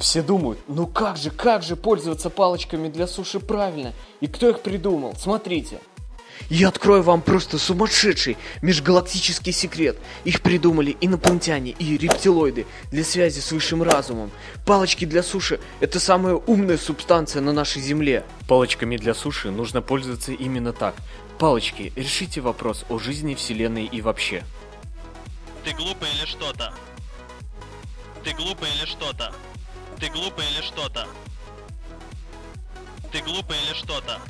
Все думают, ну как же, как же пользоваться палочками для суши правильно? И кто их придумал? Смотрите. Я открою вам просто сумасшедший межгалактический секрет. Их придумали инопланетяне и рептилоиды для связи с высшим разумом. Палочки для суши – это самая умная субстанция на нашей Земле. Палочками для суши нужно пользоваться именно так. Палочки, решите вопрос о жизни Вселенной и вообще. Ты глупый или что-то? Ты глупый или что-то? Ты глупый или что-то? Ты глупый или что-то?